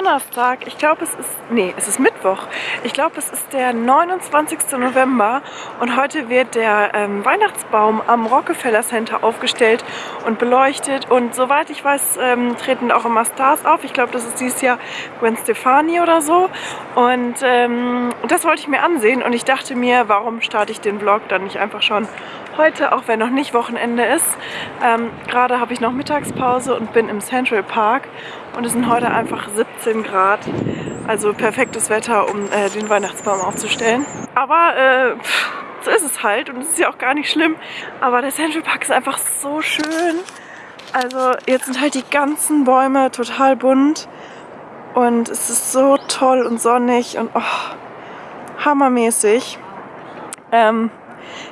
Donnerstag. Ich glaube, es ist, nee, es ist Mittwoch. Ich glaube, es ist der 29. November und heute wird der ähm, Weihnachtsbaum am Rockefeller Center aufgestellt und beleuchtet. Und soweit ich weiß, ähm, treten auch immer Stars auf. Ich glaube, das ist dieses Jahr Gwen Stefani oder so. Und ähm, das wollte ich mir ansehen und ich dachte mir, warum starte ich den Vlog dann nicht einfach schon heute, auch wenn noch nicht Wochenende ist. Ähm, Gerade habe ich noch Mittagspause und bin im Central Park und es sind heute einfach 17 Grad. Also perfektes Wetter, um äh, den Weihnachtsbaum aufzustellen. Aber äh, pff, so ist es halt und es ist ja auch gar nicht schlimm. Aber der Central Park ist einfach so schön. Also jetzt sind halt die ganzen Bäume total bunt und es ist so toll und sonnig und oh, hammermäßig. Ähm,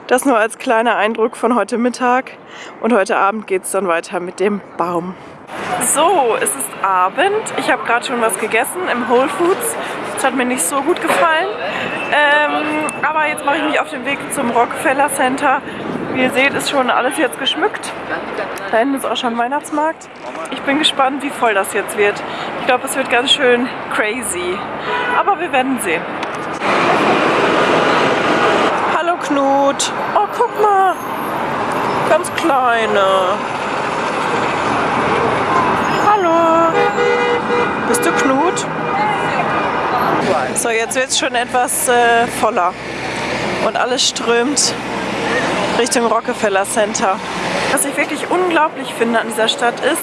das nur als kleiner Eindruck von heute Mittag und heute Abend geht es dann weiter mit dem Baum. So, es ist Abend. Ich habe gerade schon was gegessen im Whole Foods. Das hat mir nicht so gut gefallen. Ähm, aber jetzt mache ich mich auf den Weg zum Rockefeller Center. Wie ihr seht, ist schon alles jetzt geschmückt. Da hinten ist auch schon Weihnachtsmarkt. Ich bin gespannt, wie voll das jetzt wird. Ich glaube, es wird ganz schön crazy. Aber wir werden sehen. Hallo Knut. Oh, guck mal. Ganz kleine. Hallo. Bist du Knut? So, jetzt wird es schon etwas äh, voller. Und alles strömt Richtung Rockefeller Center. Was ich wirklich unglaublich finde an dieser Stadt ist,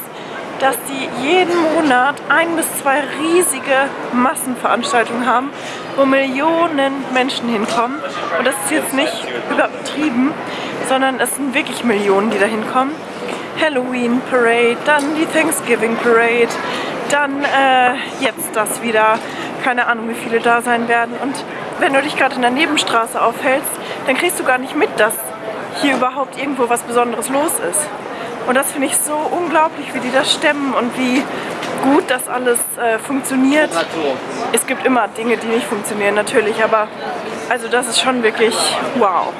dass die jeden Monat ein bis zwei riesige Massenveranstaltungen haben, wo Millionen Menschen hinkommen. Und das ist jetzt nicht übertrieben, sondern es sind wirklich Millionen, die da hinkommen. Halloween Parade, dann die Thanksgiving Parade, dann äh, jetzt das wieder. Keine Ahnung, wie viele da sein werden. Und wenn du dich gerade in der Nebenstraße aufhältst, dann kriegst du gar nicht mit, dass hier überhaupt irgendwo was Besonderes los ist. Und das finde ich so unglaublich, wie die das stemmen und wie gut das alles äh, funktioniert. Es gibt immer Dinge, die nicht funktionieren, natürlich, aber also das ist schon wirklich wow.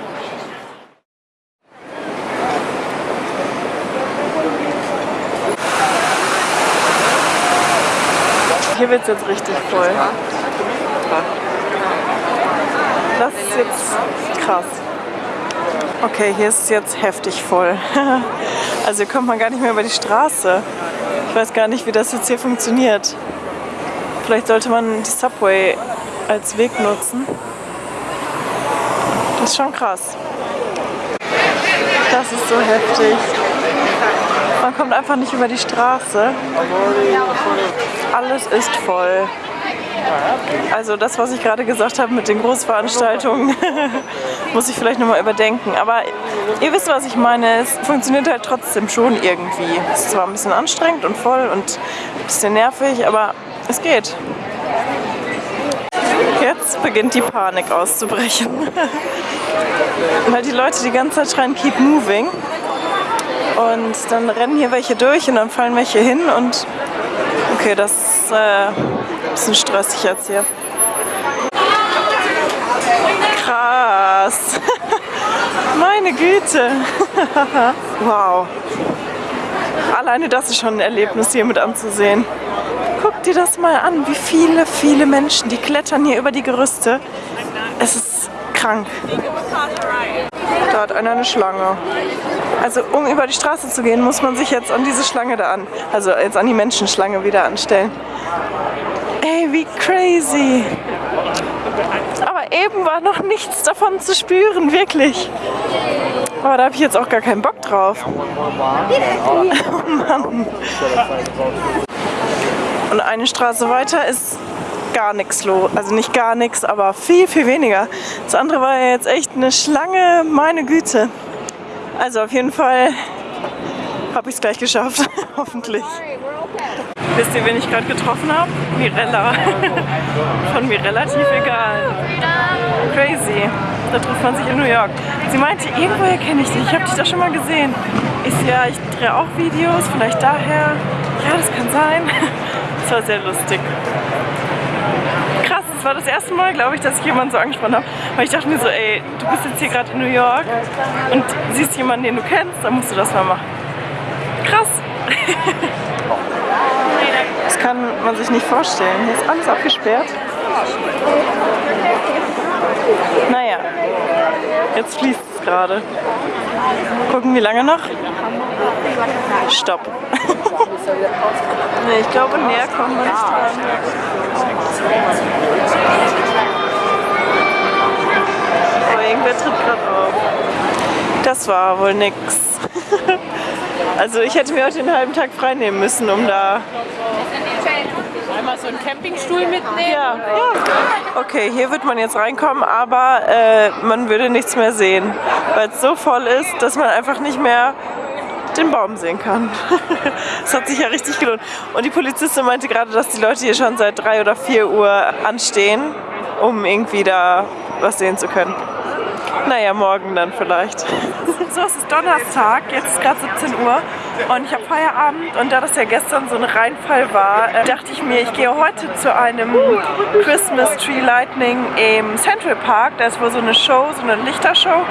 Hier wird es jetzt richtig voll. Das ist jetzt krass. Okay, hier ist es jetzt heftig voll. also hier kommt man gar nicht mehr über die Straße. Ich weiß gar nicht, wie das jetzt hier funktioniert. Vielleicht sollte man die Subway als Weg nutzen. Das ist schon krass. Das ist so heftig. Man kommt einfach nicht über die Straße. Alles ist voll. Also das, was ich gerade gesagt habe mit den Großveranstaltungen, muss ich vielleicht nochmal überdenken. Aber ihr wisst, was ich meine. Es funktioniert halt trotzdem schon irgendwie. Es ist zwar ein bisschen anstrengend und voll und ein bisschen nervig, aber es geht. Jetzt beginnt die Panik auszubrechen. Weil die Leute die ganze Zeit schreien, keep moving. Und dann rennen hier welche durch und dann fallen welche hin und okay, das ist äh, ein bisschen stressig jetzt hier. Krass. Meine Güte. wow. Alleine das ist schon ein Erlebnis hier mit anzusehen. Guck dir das mal an, wie viele, viele Menschen, die klettern hier über die Gerüste. Es ist krank. Da hat einer eine Schlange. Also um über die Straße zu gehen, muss man sich jetzt an diese Schlange da an, also jetzt an die Menschenschlange wieder anstellen. Ey, wie crazy. Aber eben war noch nichts davon zu spüren, wirklich. Aber da habe ich jetzt auch gar keinen Bock drauf. Oh Mann. Und eine Straße weiter ist gar nichts los. Also nicht gar nichts, aber viel, viel weniger. Das andere war ja jetzt echt eine Schlange, meine Güte. Also auf jeden Fall habe ich es gleich geschafft, hoffentlich. Wisst ihr, wen ich gerade getroffen habe? Mirella. Von mir relativ egal. Crazy. Da trifft man sich in New York. Sie meinte, irgendwoher kenne ich dich. Ich habe dich da schon mal gesehen. So, ja, ich drehe auch Videos, vielleicht daher. Ja, das kann sein. Das war sehr lustig war das erste Mal, glaube ich, dass ich jemanden so angesprochen habe. Weil ich dachte mir so, ey, du bist jetzt hier gerade in New York und siehst jemanden, den du kennst, dann musst du das mal machen. Krass. kann man sich nicht vorstellen. Hier ist alles abgesperrt. Naja, jetzt fließt es gerade. Gucken, wie lange noch? Stopp. nee, ich glaube, näher kommen wir nicht dran. Aber irgendwer tritt gerade auf. Das war wohl nix. also ich hätte mir heute den halben Tag frei nehmen müssen, um da Einmal so einen Campingstuhl mitnehmen? Ja, ja. Okay, hier wird man jetzt reinkommen, aber äh, man würde nichts mehr sehen, weil es so voll ist, dass man einfach nicht mehr den Baum sehen kann. Das hat sich ja richtig gelohnt. Und die Polizistin meinte gerade, dass die Leute hier schon seit 3 oder 4 Uhr anstehen, um irgendwie da was sehen zu können. Naja, morgen dann vielleicht. So, es ist Donnerstag, jetzt ist gerade 17 Uhr und ich habe Feierabend und da das ja gestern so ein Reinfall war, äh, dachte ich mir, ich gehe heute zu einem Christmas Tree Lightning im Central Park. Da ist wohl so eine Show, so eine Lichtershow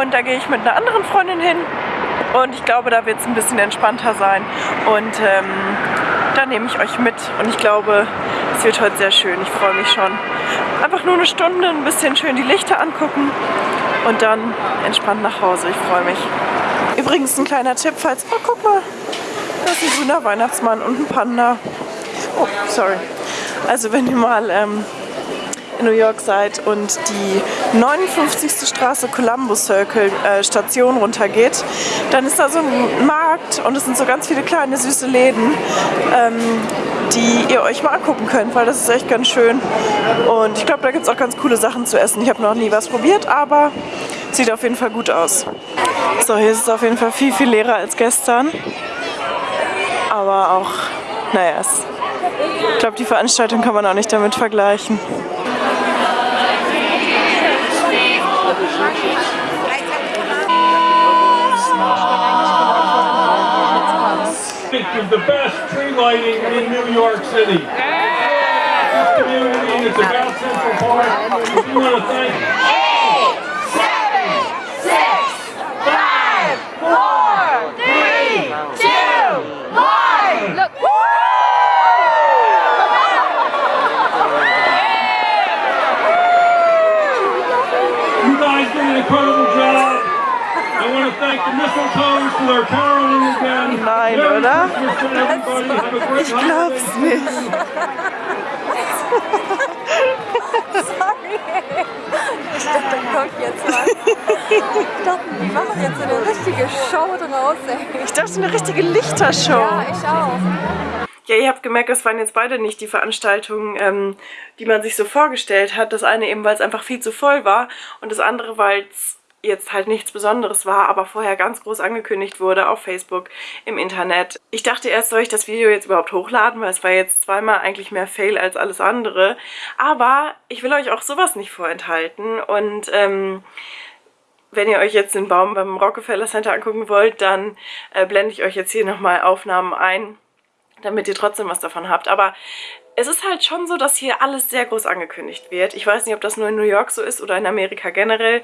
und da gehe ich mit einer anderen Freundin hin und ich glaube, da wird es ein bisschen entspannter sein und ähm, da nehme ich euch mit und ich glaube, es wird heute sehr schön. Ich freue mich schon. Einfach nur eine Stunde, ein bisschen schön die Lichter angucken und dann entspannt nach Hause. Ich freue mich. Übrigens ein kleiner Tipp, falls... Oh, guck mal. Da ist ein grüner Weihnachtsmann und ein Panda. Oh, sorry. Also wenn ihr mal ähm, in New York seid und die 59. Straße Columbus Circle äh, Station runtergeht, dann ist da so ein Markt und es sind so ganz viele kleine süße Läden, ähm, die ihr euch mal angucken könnt, weil das ist echt ganz schön. Und ich glaube, da gibt es auch ganz coole Sachen zu essen. Ich habe noch nie was probiert, aber sieht auf jeden Fall gut aus. So, hier ist es auf jeden Fall viel, viel leerer als gestern. Aber auch, naja, ich glaube, die Veranstaltung kann man auch nicht damit vergleichen. Is the best tree lighting in New York City. This community, it's about Central Park. We want to thank Nein, oder? Ich glaub's nicht. Ich dachte, da kommt jetzt was. Ich dachte, die machen jetzt so eine richtige Show draus, ey. Ich dachte, eine richtige Lichtershow. Ja, ich auch. Ja, ihr habt gemerkt, das waren jetzt beide nicht die Veranstaltungen, ähm, die man sich so vorgestellt hat. Das eine eben, weil es einfach viel zu voll war und das andere, weil es jetzt halt nichts Besonderes war, aber vorher ganz groß angekündigt wurde auf Facebook, im Internet. Ich dachte erst, soll ich das Video jetzt überhaupt hochladen, weil es war jetzt zweimal eigentlich mehr Fail als alles andere. Aber ich will euch auch sowas nicht vorenthalten und ähm, wenn ihr euch jetzt den Baum beim Rockefeller Center angucken wollt, dann äh, blende ich euch jetzt hier nochmal Aufnahmen ein damit ihr trotzdem was davon habt. Aber es ist halt schon so, dass hier alles sehr groß angekündigt wird. Ich weiß nicht, ob das nur in New York so ist oder in Amerika generell.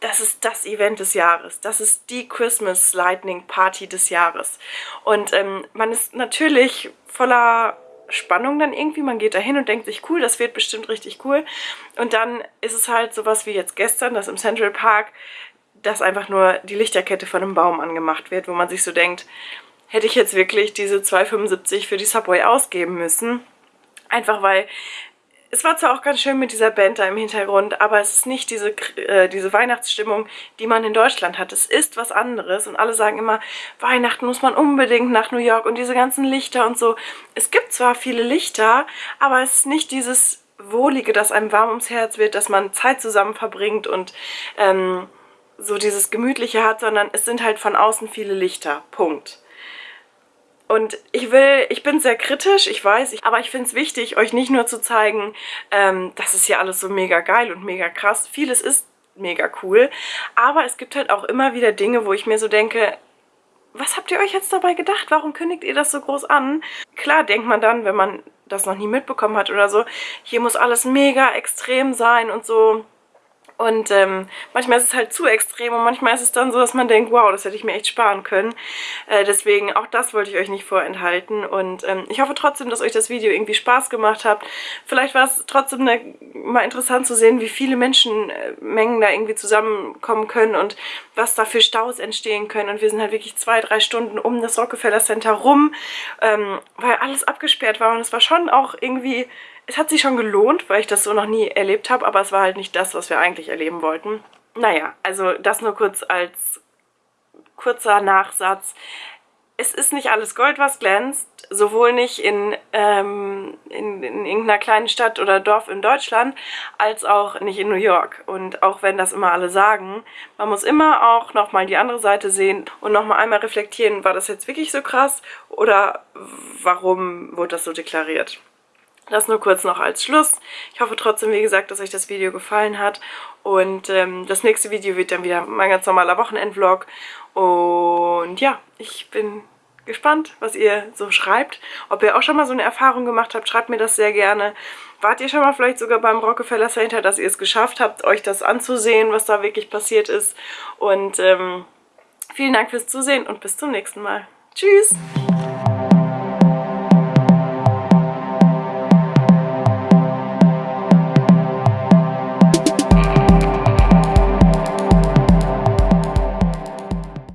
Das ist das Event des Jahres. Das ist die Christmas Lightning Party des Jahres. Und ähm, man ist natürlich voller Spannung dann irgendwie. Man geht da hin und denkt sich, cool, das wird bestimmt richtig cool. Und dann ist es halt sowas wie jetzt gestern, das im Central Park, dass einfach nur die Lichterkette von einem Baum angemacht wird, wo man sich so denkt, hätte ich jetzt wirklich diese 2,75 für die Subway ausgeben müssen. Einfach weil es war zwar auch ganz schön mit dieser Band da im Hintergrund, aber es ist nicht diese, äh, diese Weihnachtsstimmung, die man in Deutschland hat. Es ist was anderes und alle sagen immer, Weihnachten muss man unbedingt nach New York und diese ganzen Lichter und so. Es gibt zwar viele Lichter, aber es ist nicht dieses Wohlige, das einem warm ums Herz wird, dass man Zeit zusammen verbringt und ähm, so dieses Gemütliche hat, sondern es sind halt von außen viele Lichter. Punkt. Und ich will, ich bin sehr kritisch, ich weiß, ich, aber ich finde es wichtig, euch nicht nur zu zeigen, ähm, das ist ja alles so mega geil und mega krass. Vieles ist mega cool, aber es gibt halt auch immer wieder Dinge, wo ich mir so denke, was habt ihr euch jetzt dabei gedacht? Warum kündigt ihr das so groß an? Klar denkt man dann, wenn man das noch nie mitbekommen hat oder so, hier muss alles mega extrem sein und so. Und ähm, manchmal ist es halt zu extrem und manchmal ist es dann so, dass man denkt, wow, das hätte ich mir echt sparen können. Äh, deswegen, auch das wollte ich euch nicht vorenthalten. Und ähm, ich hoffe trotzdem, dass euch das Video irgendwie Spaß gemacht hat. Vielleicht war es trotzdem ne, mal interessant zu sehen, wie viele Menschenmengen da irgendwie zusammenkommen können und was da für Staus entstehen können. Und wir sind halt wirklich zwei, drei Stunden um das Rockefeller Center rum, ähm, weil alles abgesperrt war. Und es war schon auch irgendwie es hat sich schon gelohnt, weil ich das so noch nie erlebt habe, aber es war halt nicht das, was wir eigentlich erleben wollten. Naja, also das nur kurz als kurzer Nachsatz. Es ist nicht alles Gold, was glänzt, sowohl nicht in, ähm, in, in irgendeiner kleinen Stadt oder Dorf in Deutschland, als auch nicht in New York. Und auch wenn das immer alle sagen, man muss immer auch nochmal die andere Seite sehen und nochmal einmal reflektieren, war das jetzt wirklich so krass oder warum wurde das so deklariert? Das nur kurz noch als Schluss. Ich hoffe trotzdem, wie gesagt, dass euch das Video gefallen hat. Und ähm, das nächste Video wird dann wieder mein ganz normaler Wochenendvlog. Und ja, ich bin gespannt, was ihr so schreibt. Ob ihr auch schon mal so eine Erfahrung gemacht habt, schreibt mir das sehr gerne. Wart ihr schon mal vielleicht sogar beim Rockefeller Center, dass ihr es geschafft habt, euch das anzusehen, was da wirklich passiert ist. Und ähm, vielen Dank fürs Zusehen und bis zum nächsten Mal. Tschüss!